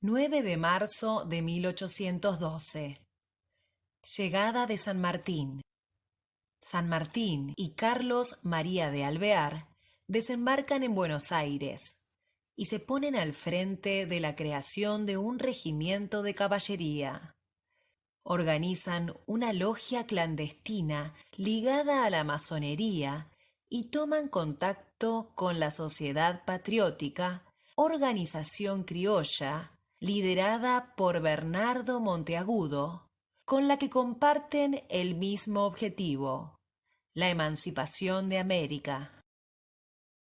9 de marzo de 1812. Llegada de San Martín. San Martín y Carlos María de Alvear desembarcan en Buenos Aires y se ponen al frente de la creación de un regimiento de caballería. Organizan una logia clandestina ligada a la masonería y toman contacto con la Sociedad Patriótica, organización criolla, liderada por Bernardo Monteagudo, con la que comparten el mismo objetivo, la emancipación de América.